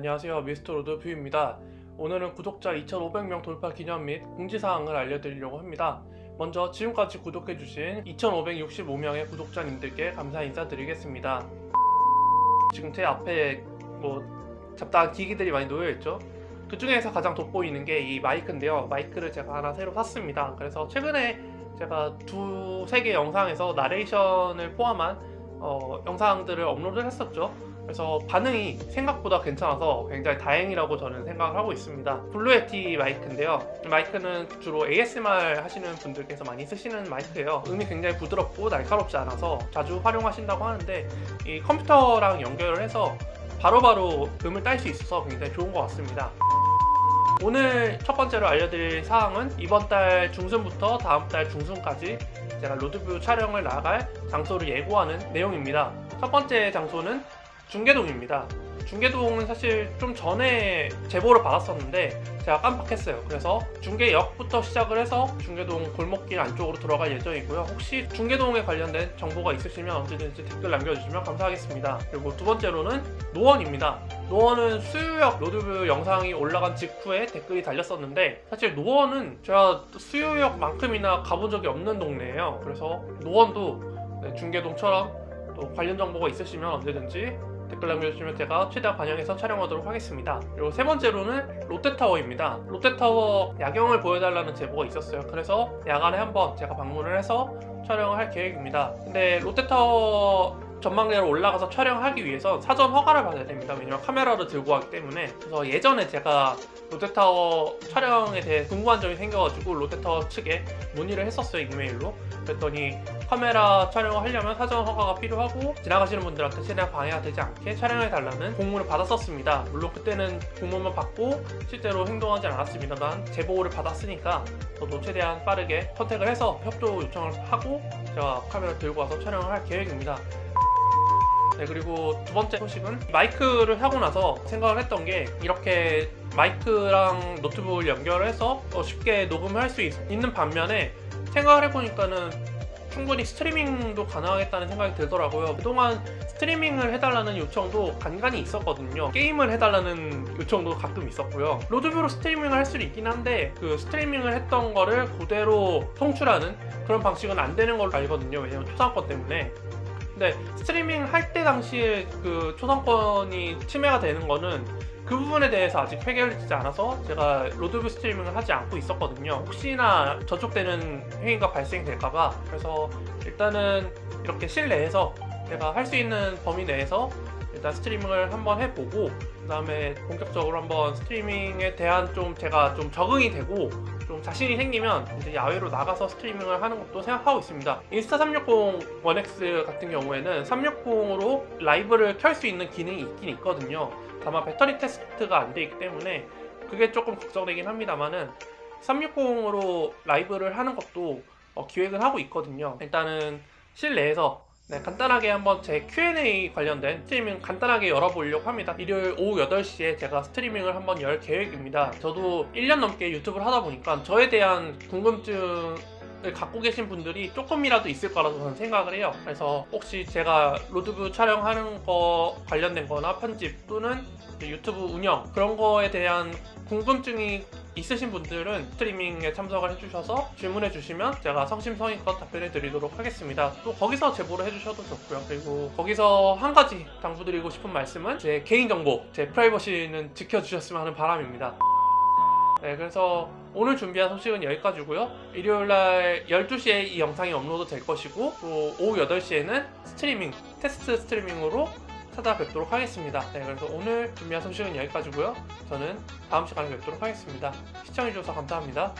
안녕하세요 미스터 로드 뷰입니다. 오늘은 구독자 2500명 돌파 기념 및 공지사항을 알려드리려고 합니다. 먼저 지금까지 구독해주신 2565명의 구독자님들께 감사 인사드리겠습니다. 지금 제 앞에 뭐 잡다한 기기들이 많이 놓여있죠? 그 중에서 가장 돋보이는 게 이 마이크인데요. 마이크를 제가 하나 새로 샀습니다. 그래서 최근에 제가 두세 개 영상에서 나레이션을 포함한 어, 영상들을 업로드를 했었죠. 그래서 반응이 생각보다 괜찮아서 굉장히 다행이라고 저는 생각을 하고 있습니다. Blue Yeti 마이크인데요. 마이크는 주로 ASMR 하시는 분들께서 많이 쓰시는 마이크예요. 음이 굉장히 부드럽고 날카롭지 않아서 자주 활용하신다고 하는데 이 컴퓨터랑 연결을 해서 바로바로 음을 딸 수 있어서 굉장히 좋은 것 같습니다. 오늘 첫 번째로 알려드릴 사항은 이번 달 중순부터 다음 달 중순까지 제가 로드뷰 촬영을 나갈 장소를 예고하는 내용입니다. 첫 번째 장소는 중계동입니다. 중계동은 사실 좀 전에 제보를 받았었는데 제가 깜빡했어요. 그래서 중계역부터 시작을 해서 중계동 골목길 안쪽으로 들어갈 예정이고요. 혹시 중계동에 관련된 정보가 있으시면 언제든지 댓글 남겨주시면 감사하겠습니다. 그리고 두 번째로는 노원입니다 노원은 수유역 로드뷰 영상이 올라간 직후에 댓글이 달렸었는데 사실 노원은 제가 수유역만큼이나 가본 적이 없는 동네예요. 그래서 노원도 네, 중계동처럼 또 관련 정보가 있으시면 언제든지 댓글 남겨주시면 제가 최대한 반영해서 촬영하도록 하겠습니다. 그리고 세 번째로는 롯데타워입니다. 롯데타워 야경을 보여달라는 제보가 있었어요. 그래서 야간에 한번 제가 방문을 해서 촬영을 할 계획입니다. 근데 롯데타워 전망대로 올라가서 촬영하기 위해서 사전 허가를 받아야 됩니다. 왜냐면 카메라를 들고 가기 때문에. 그래서 예전에 제가 롯데타워 촬영에 대해 궁금한 점이 생겨가지고 롯데타워 측에 문의를 했었어요 이메일로. 그랬더니 카메라 촬영을 하려면 사전 허가가 필요하고 지나가시는 분들한테 최대한 방해가 되지 않게 촬영해달라는 공문을 받았었습니다. 물론 그때는 공문만 받고 실제로 행동하지 않았습니다만 제보를 받았으니까 저도 최대한 빠르게 contact을 해서 협조 요청을 하고 제가 카메라 들고 와서 촬영을 할 계획입니다 네 그리고 두 번째 소식은 마이크를 하고 나서 생각을 했던 게 이렇게 마이크랑 노트북을 연결해서 쉽게 녹음을 할 수 있는 반면에 생각을 해보니까는 충분히 스트리밍도 가능하겠다는 생각이 들더라고요. 그동안 스트리밍을 해달라는 요청도 간간히 있었거든요. 게임을 해달라는 요청도 가끔 있었고요. 로드뷰로 스트리밍을 할 수는 있긴 한데 그 스트리밍을 했던 거를 그대로 송출하는 그런 방식은 안 되는 걸로 알거든요. 왜냐면 초상권 때문에 근데 스트리밍 할 때 당시에 그 초상권이 침해가 되는 거는 그 부분에 대해서 아직 해결되지 않아서 제가 로드뷰 스트리밍을 하지 않고 있었거든요. 혹시나 저촉되는 행위가 발생될까봐. 그래서 일단은 이렇게 실내에서 제가 할 수 있는 범위 내에서 일단 스트리밍을 한번 해보고 그 다음에 본격적으로 한번 스트리밍에 대한 좀 제가 좀 적응이 되고 좀 자신이 생기면 이제 야외로 나가서 스트리밍을 하는 것도 생각하고 있습니다. 인스타 360 1X 같은 경우에는 360으로 라이브를 켤 수 있는 기능이 있긴 있거든요. 다만 배터리 테스트가 안 돼 있기 때문에 그게 조금 걱정되긴 합니다만은 360으로 라이브를 하는 것도 어, 기획을 하고 있거든요. 일단은 실내에서 네, 간단하게 한번 제 Q&A 관련된 스트리밍 간단하게 열어보려고 합니다. 일요일 오후 8시에 제가 스트리밍을 한번 열 계획입니다. 저도 1년 넘게 유튜브를 하다 보니까 저에 대한 궁금증 을 갖고 계신 분들이 조금이라도 있을 거라고 저는 생각을 해요. 그래서 혹시 제가 로드뷰 촬영하는 거 관련된 거나 편집 또는 유튜브 운영 그런 거에 대한 궁금증이 있으신 분들은 스트리밍에 참석을 해주셔서 질문해 주시면 제가 성심성의껏 답변해 드리도록 하겠습니다. 또 거기서 제보를 해주셔도 좋고요. 그리고 거기서 한 가지 당부드리고 싶은 말씀은 제 개인정보 제 프라이버시는 지켜주셨으면 하는 바람입니다. 네 그래서 오늘 준비한 소식은 여기까지고요. 일요일날 12시에 이 영상이 업로드 될 것이고 또 오후 8시에는 스트리밍 테스트 스트리밍으로 찾아뵙도록 하겠습니다. 네 그래서 오늘 준비한 소식은 여기까지고요. 저는 다음 시간에 뵙도록 하겠습니다. 시청해주셔서 감사합니다